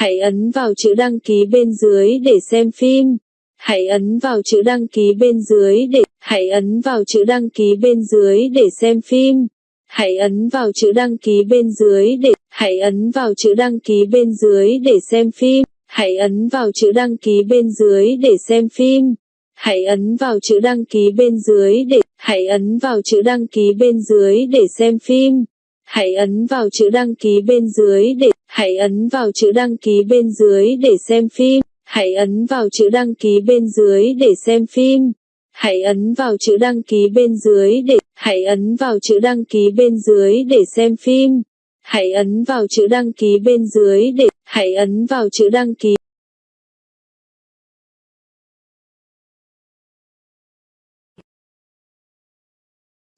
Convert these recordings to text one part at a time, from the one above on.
Hãy ấn vào chữ đăng ký bên dưới để xem phim. Hãy ấn vào chữ đăng ký bên dưới để, hãy ấn vào chữ đăng ký bên dưới để xem phim. Hãy ấn vào chữ đăng ký bên dưới để, hãy ấn vào chữ đăng ký bên dưới để xem phim. Hãy ấn vào chữ đăng ký bên dưới để xem phim. Hãy ấn vào chữ đăng ký bên dưới để, hãy ấn vào chữ đăng ký bên dưới để xem phim. Hãy ấn vào chữ đăng ký bên dưới để hãy ấn vào chữ đăng ký bên dưới để xem phim. Hãy ấn vào chữ đăng ký bên dưới để xem phim. Hãy ấn vào chữ đăng ký bên dưới để, hãy ấn vào chữ đăng ký bên dưới để xem phim. Hãy ấn vào chữ đăng ký bên dưới để, hãy ấn vào chữ đăng ký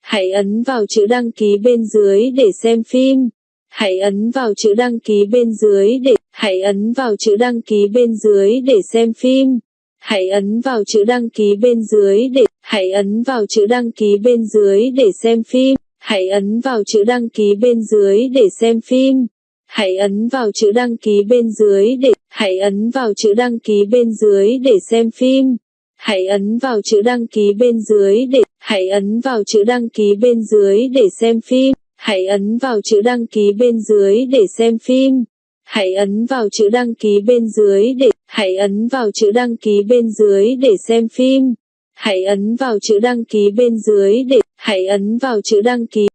Hãy ấn vào chữ đăng ký bên dưới để xem phim. Hãy ấn vào chữ đăng ký bên dưới để, hãy ấn vào chữ đăng ký bên dưới để xem phim. Hãy ấn vào chữ đăng ký bên dưới để, hãy ấn vào chữ đăng ký bên dưới để xem phim. Hãy ấn vào chữ đăng ký bên dưới để xem phim. Hãy ấn vào chữ đăng ký bên dưới để, hãy ấn vào chữ đăng ký bên dưới để xem phim. Hãy ấn vào chữ đăng ký bên dưới để, hãy ấn vào chữ đăng ký bên dưới để xem phim. Hãy ấn vào chữ đăng ký bên dưới để xem phim. Hãy ấn vào chữ đăng ký bên dưới để, hãy ấn vào chữ đăng ký bên dưới để xem phim. Hãy ấn vào chữ đăng ký bên dưới để, hãy ấn vào chữ đăng ký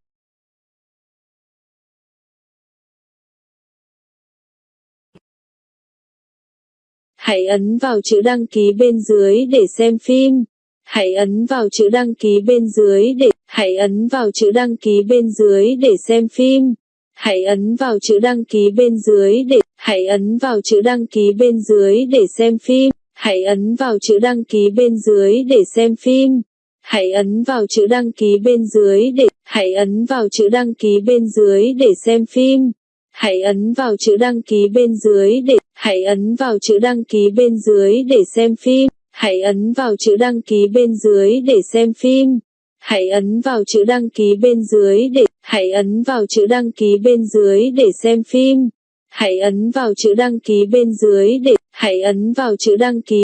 Hãy ấn vào chữ đăng ký bên dưới để xem phim. Hãy ấn vào chữ đăng ký bên dưới để, hãy ấn vào chữ đăng ký bên dưới để xem phim. Hãy ấn vào chữ đăng ký bên dưới để, hãy ấn vào chữ đăng ký bên dưới để xem phim. Hãy ấn vào chữ đăng ký bên dưới để xem phim. Hãy ấn vào chữ đăng ký bên dưới để, hãy ấn vào chữ đăng ký bên dưới để xem phim. Hãy ấn vào chữ đăng ký bên dưới để, hãy ấn vào chữ đăng ký bên dưới để xem phim. Hãy ấn vào chữ đăng ký bên dưới để xem phim. Hãy ấn vào chữ đăng ký bên dưới để, hãy ấn vào chữ đăng ký bên dưới để xem phim. Hãy ấn vào chữ đăng ký bên dưới để, hãy ấn vào chữ đăng ký